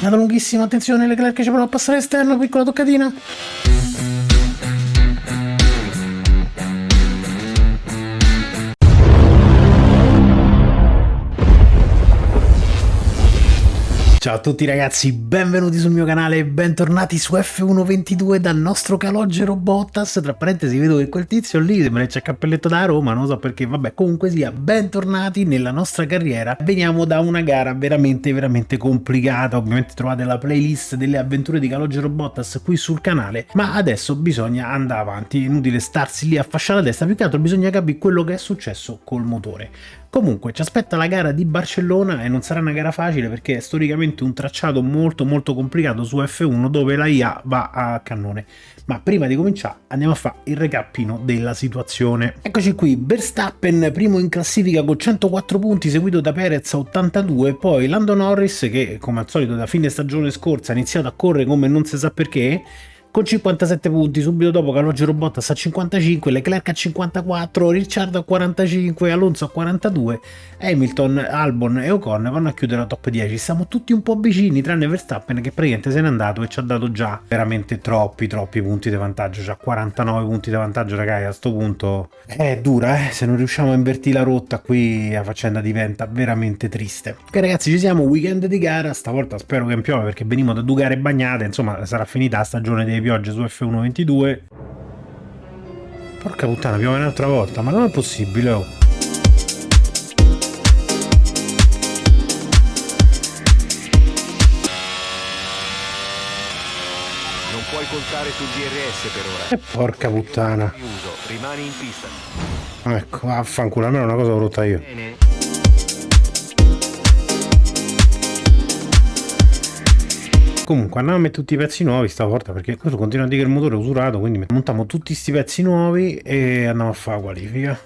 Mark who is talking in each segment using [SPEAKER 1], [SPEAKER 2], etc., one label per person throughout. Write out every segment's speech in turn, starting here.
[SPEAKER 1] Nata lunghissima, attenzione, Leclerc ci prova a passare esterno, piccola toccatina. Ciao a tutti ragazzi, benvenuti sul mio canale e bentornati su F122 dal nostro calogero Bottas. Tra parentesi vedo che quel tizio lì sembra che c'è cappelletto da Roma, non so perché, vabbè comunque sia, bentornati nella nostra carriera. Veniamo da una gara veramente veramente complicata, ovviamente trovate la playlist delle avventure di calogero Bottas qui sul canale, ma adesso bisogna andare avanti, inutile starsi lì a fasciare la testa, più che altro bisogna capire quello che è successo col motore. Comunque ci aspetta la gara di Barcellona e non sarà una gara facile perché è storicamente un tracciato molto molto complicato su F1 dove la IA va a cannone. Ma prima di cominciare andiamo a fare il recappino della situazione. Eccoci qui, Verstappen primo in classifica con 104 punti seguito da Perez a 82, poi Lando Norris che come al solito da fine stagione scorsa ha iniziato a correre come non si sa perché con 57 punti, subito dopo Calogero Bottas a 55, Leclerc a 54, Ricciardo a 45, Alonso a 42, Hamilton, Albon e Ocon vanno a chiudere la top 10. Siamo tutti un po' vicini, tranne Verstappen che praticamente se n'è andato e ci ha dato già veramente troppi, troppi punti di vantaggio, già 49 punti di vantaggio ragazzi, a sto punto è dura, eh? se non riusciamo a invertire la rotta qui la faccenda diventa veramente triste. Ok ragazzi, ci siamo, weekend di gara, stavolta spero che piove perché veniamo da due gare bagnate, insomma sarà finita la stagione dei piogge su F122 porca puttana piove un'altra volta ma non è possibile oh.
[SPEAKER 2] Non puoi contare sul DRS per ora.
[SPEAKER 1] E porca puttana.
[SPEAKER 2] Rimani in pista.
[SPEAKER 1] Ecco, affanculo, almeno una cosa l'ho rotta io.
[SPEAKER 2] Bene.
[SPEAKER 1] Comunque andiamo a mettere tutti i pezzi nuovi stavolta perché questo continua a dire che il motore è usurato, quindi montiamo tutti questi pezzi nuovi e andiamo a fare la qualifica.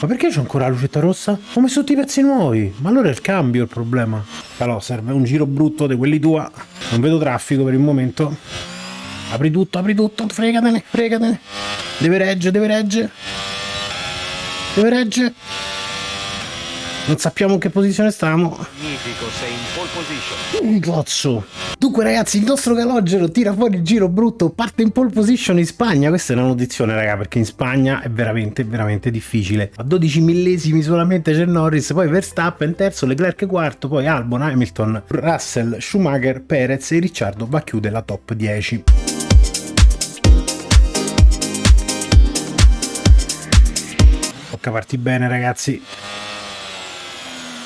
[SPEAKER 1] Ma perché c'è ancora la lucetta rossa? Ho messo tutti i pezzi nuovi, ma allora è il cambio il problema. Allora serve un giro brutto di quelli tua, non vedo traffico per il momento. Apri tutto, apri tutto, fregatene, fregatene. Deve reggere, deve reggere. Deve reggere. Non sappiamo in che posizione stiamo.
[SPEAKER 2] Magnifico, sei in pole position.
[SPEAKER 1] Un cazzo. Dunque ragazzi, il nostro calogero tira fuori il giro brutto, parte in pole position in Spagna. Questa è una notizione, raga, perché in Spagna è veramente, veramente difficile. A 12 millesimi solamente c'è Norris, poi Verstappen terzo, Leclerc quarto, poi Albon, Hamilton, Russell, Schumacher, Perez e Ricciardo va a chiudere la top 10. Tocca parti bene ragazzi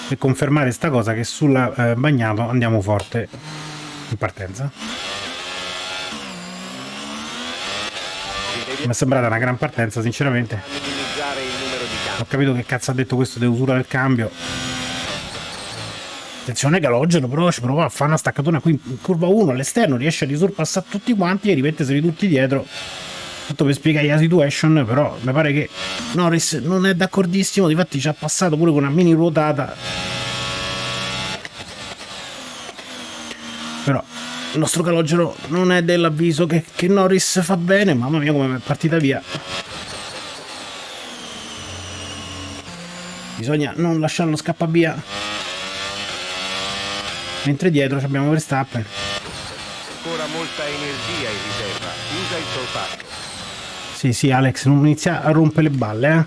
[SPEAKER 1] per confermare sta cosa che sulla eh, bagnato andiamo forte in partenza. Mi è sembrata una gran partenza sinceramente. Ho capito che cazzo ha detto questo di usura del cambio. Attenzione calogero però ci prova a fare una staccatona qui in curva 1 all'esterno riesce a risurpassare tutti quanti e rimetterseli tutti dietro tutto per spiegare la situation però mi pare che Norris non è d'accordissimo difatti ci ha passato pure con una mini ruotata però il nostro calogero non è dell'avviso che, che Norris fa bene mamma mia come è partita via bisogna non lasciarlo scappare via mentre dietro abbiamo Verstappen
[SPEAKER 2] Ancora molta energia in riserva. Usa il sorpasso.
[SPEAKER 1] Sì, sì, Alex, non inizia a rompere le balle, eh.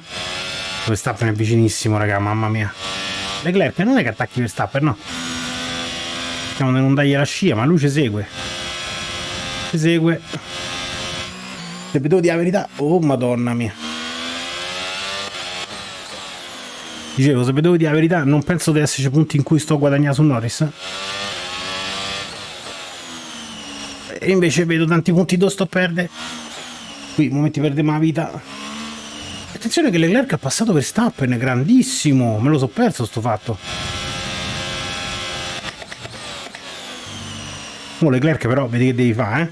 [SPEAKER 1] Verstappen è vicinissimo, raga, mamma mia. Leclerc non è che attacchi Verstappen, no. Stiamo di non dargli la scia, ma lui ci segue. Ci segue. Se vedevo di la verità... Oh, madonna mia. Dicevo, se vedevo di la verità, non penso di esserci punti in cui sto guadagnando su Norris. E invece vedo tanti punti dove sto a perdere qui momenti perde ma la vita. Attenzione che Leclerc ha passato per Stappen grandissimo. Me lo so perso sto fatto. Oh Leclerc però vedi che devi fare eh?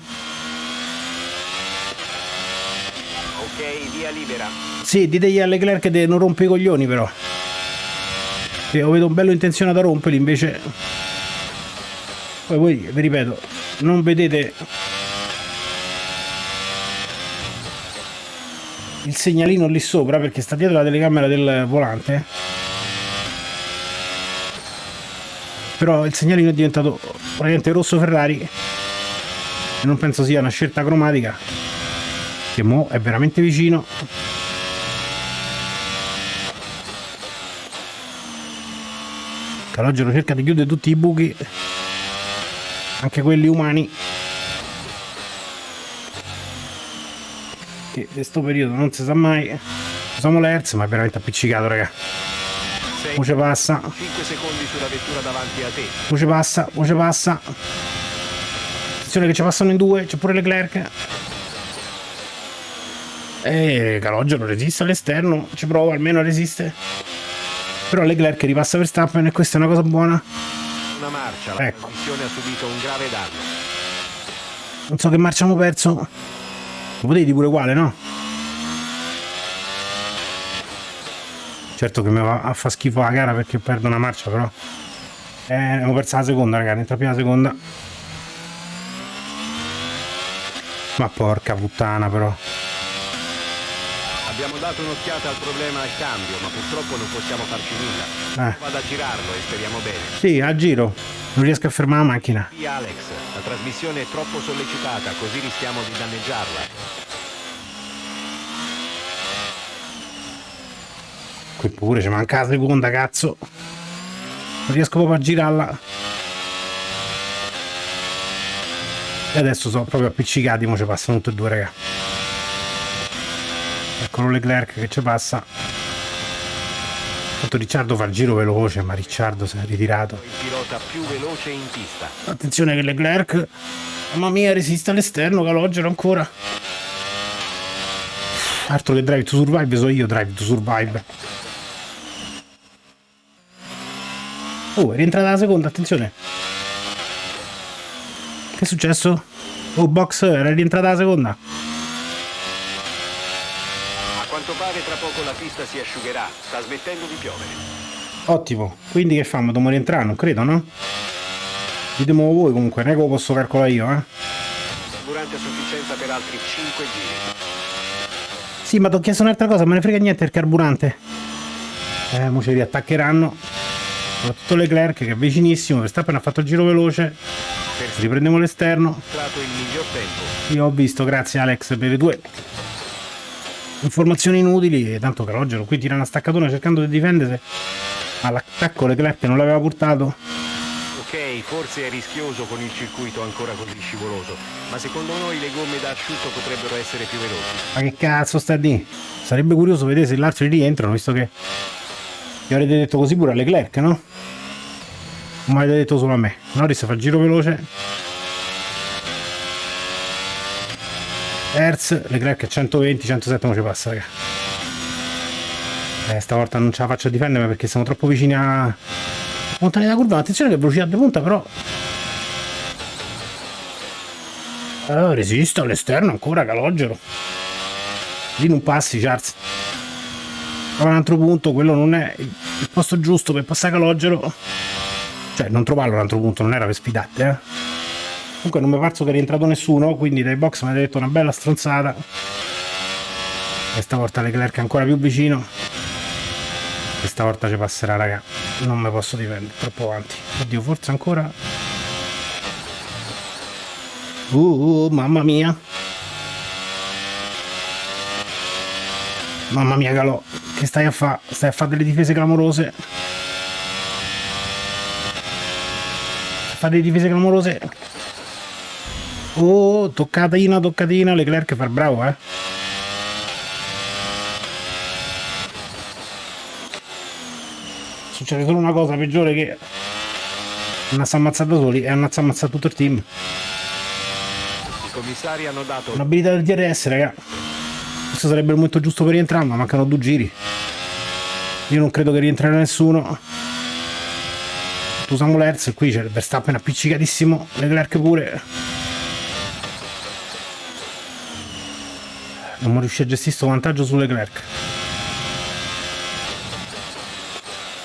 [SPEAKER 2] Ok, via libera.
[SPEAKER 1] sì ditegli a Leclerc di non rompe i coglioni però. Che io vedo un bello intenzionato a romperli invece. Poi voi vi ripeto non vedete il segnalino lì sopra perché sta dietro la telecamera del volante. Però il segnalino è diventato praticamente rosso Ferrari. E non penso sia una scelta cromatica che mo è veramente vicino. Calogero cerca di chiudere tutti i buchi anche quelli umani che in questo periodo non si sa mai usiamo l'Hertz ma è veramente appiccicato raga. Voce passa
[SPEAKER 2] 5 secondi sulla vettura davanti a te.
[SPEAKER 1] voce passa voce passa attenzione che ci passano in due c'è pure Leclerc. E Calogero resiste all'esterno ci prova almeno resiste. Però Leclerc ripassa Verstappen e questa è una cosa buona.
[SPEAKER 2] Una marcia, la
[SPEAKER 1] Ecco.
[SPEAKER 2] trasmissione ha subito un grave danno.
[SPEAKER 1] non so che marcia abbiamo perso lo potevi pure uguale no? certo che mi va a fa schifo la gara perché perdo una marcia però. Eh, abbiamo persa la seconda ragazzi entra più la seconda. Ma porca puttana però
[SPEAKER 2] Abbiamo dato un'occhiata al problema al cambio, ma purtroppo non possiamo farci nulla.
[SPEAKER 1] eh.
[SPEAKER 2] Vado a girarlo e speriamo bene.
[SPEAKER 1] sì a giro non riesco a fermare la macchina
[SPEAKER 2] Sì, Alex, la trasmissione è troppo sollecitata, così rischiamo di danneggiarla.
[SPEAKER 1] qui pure ci manca la seconda cazzo non riesco proprio a girarla e adesso sono proprio appiccicati mo ci passano tutti e due raga eccolo Leclerc che ci passa. Tanto Ricciardo fa il giro veloce ma Ricciardo si è ritirato.
[SPEAKER 2] Il pilota più veloce in pista.
[SPEAKER 1] attenzione che Leclerc mamma mia resiste all'esterno Calogero ancora. Altro che Drive to Survive so io Drive to Survive. Oh è rientrata la seconda attenzione. Che è successo? oh box era rientrata la seconda
[SPEAKER 2] quanto pare tra poco la pista si asciugherà, sta smettendo di piovere.
[SPEAKER 1] ottimo quindi che famo? dobbiamo rientrare non credo no? ditemi voi comunque non è che lo posso calcolare io eh
[SPEAKER 2] Durante a sufficienza per altri 5 giri.
[SPEAKER 1] Sì, ma ti ho chiesto un'altra cosa, me ne frega niente il carburante. Eh, mo ci riattaccheranno. Soprattutto Leclerc che è vicinissimo, Verstappen ha fatto il giro veloce. Riprendiamo l'esterno. Io ho visto, grazie Alex per le tue informazioni inutili. E tanto Calogero qui tira una staccatona cercando di difendersi. Ma l'attacco Leclerc non l'aveva portato.
[SPEAKER 2] Ok, forse è rischioso con il circuito ancora così scivoloso, ma secondo noi le gomme da asciutto potrebbero essere più veloci.
[SPEAKER 1] Ma che cazzo sta di? Sarebbe curioso vedere se l'altro rientrano, visto che vi avrete detto così pure a Leclerc, no? Non mi avete detto solo a me. Norris fa il giro veloce. Hertz, Leclerc a 120, 107 non ci passa, raga. Eh, stavolta non ce la faccio a difendermi perché siamo troppo vicini a... Montagna della curva, attenzione che velocità di punta però... Eh, resiste all'esterno ancora Calogero. Lì non passi, Charles. Trova un altro punto, quello non è il posto giusto per passare Calogero. Cioè, non trovarlo un altro punto, non era per sfidarti, eh. Comunque non mi è parso che è rientrato nessuno, quindi dai box mi ha detto una bella stronzata. E stavolta Leclerc è ancora più vicino. E stavolta ci passerà, raga. Non mi posso difendere, troppo avanti. Oddio, forse ancora... Uh, uh, mamma mia. Mamma mia, Calò, che stai a fare? Stai a fare delle difese clamorose. Fare delle difese clamorose. Oh, toccatina, toccatina. Leclerc fa il bravo, eh. Succede solo una cosa peggiore che non si ammazza da soli e non si ammazza tutto il team.
[SPEAKER 2] I commissari hanno dato
[SPEAKER 1] Un'abilità del DRS, raga. Questo sarebbe il momento giusto per rientrare, ma mancano due giri. Io non credo che rientrerà nessuno. Usiamo l'Hertz, qui c'è il Verstappen appiccicatissimo, Leclerc pure. Non riuscire a gestire questo vantaggio su Leclerc.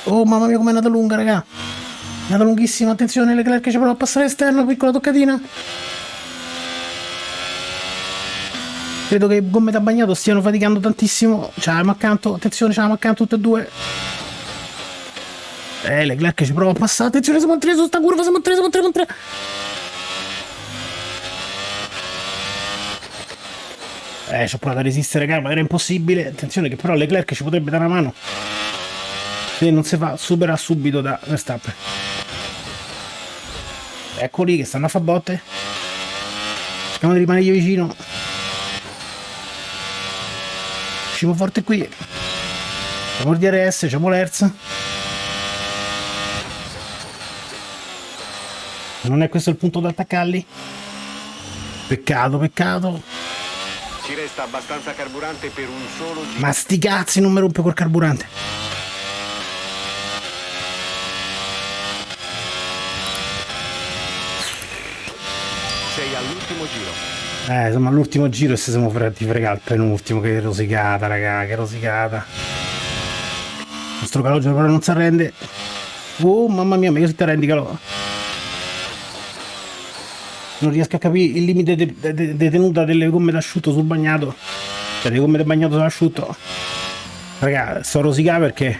[SPEAKER 1] Oh mamma mia com'è andata lunga raga. È andata lunghissima, attenzione Leclerc ci prova a passare esterno, piccola toccatina. Credo che gomme da bagnato stiano faticando tantissimo. C'avevamo accanto, attenzione, c'avevamo accanto tutte e due. Eh, Leclerc ci prova a passare. Attenzione, siamo a 3 su sta curva, siamo a 3, siamo a 3, siamo a 3. Eh, ci ho provato a resistere, calma, era impossibile. Attenzione che però Leclerc ci potrebbe dare una mano. Se non si fa, supera subito da Verstappen. Eccoli che stanno a fa botte. Cerchiamo di rimanere vicino. Usciamo forte qui. Siamo il DRS, siamo l'ERZ. Non è questo il punto da attaccarli? Peccato, peccato.
[SPEAKER 2] Ci resta abbastanza carburante per un solo giro.
[SPEAKER 1] Ma sti cazzi non mi rompe col carburante.
[SPEAKER 2] Sei all'ultimo giro.
[SPEAKER 1] Eh, insomma, all'ultimo giro e se siamo fregati fregare il penultimo. Che rosicata, raga, che rosicata. Il nostro calogero però non si arrende. Oh, mamma mia, ma che se ti arrendi, calò? Non riesco a capire il limite di de, de, de tenuta delle gomme d'asciutto sul bagnato. Cioè, le gomme del bagnato sull'asciutto. Raga, sto rosicando perché...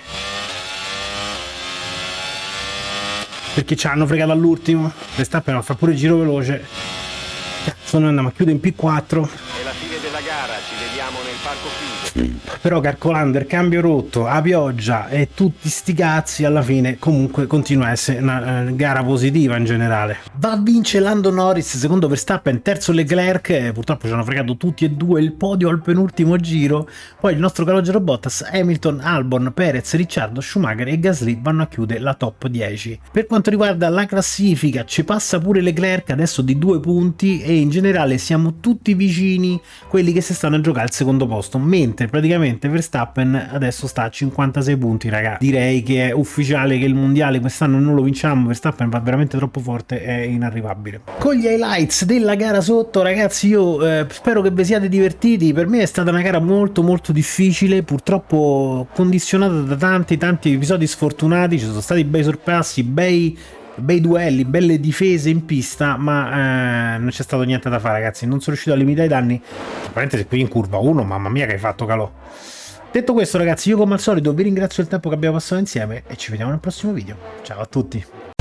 [SPEAKER 1] Perché ci hanno fregato all'ultimo. Verstappen fa pure il giro veloce. Cazzo, noi andiamo a chiudere in P4.
[SPEAKER 2] È la fine della gara, ci nel parco chiuso.
[SPEAKER 1] Però calcolando il cambio rotto, a pioggia e tutti sti cazzi, alla fine comunque continua a essere una eh, gara positiva in generale. Va a vincere Lando Norris, secondo Verstappen, terzo Leclerc, purtroppo ci hanno fregato tutti e due il podio al penultimo giro, poi il nostro calogero Bottas, Hamilton, Albon, Perez, Ricciardo, Schumacher e Gasly vanno a chiudere la top 10. Per quanto riguarda la classifica, ci passa pure Leclerc adesso di due punti e in generale siamo tutti vicini quelli che si stanno a giocare al secondo posto, mentre praticamente Verstappen adesso sta a 56 punti, raga. Direi che è ufficiale che il mondiale quest'anno non lo vinciamo, Verstappen va veramente troppo forte, è inarrivabile. Con gli highlights della gara sotto, ragazzi, io eh, spero che vi siate divertiti, per me è stata una gara molto molto difficile, purtroppo condizionata da tanti tanti episodi sfortunati, ci sono stati bei sorpassi, bei bei duelli, belle difese in pista, ma eh, non c'è stato niente da fare, ragazzi. Non sono riuscito a limitare i danni. Parentesi qui in curva 1, mamma mia che hai fatto calò. Detto questo, ragazzi, io come al solito vi ringrazio del tempo che abbiamo passato insieme e ci vediamo nel prossimo video. Ciao a tutti.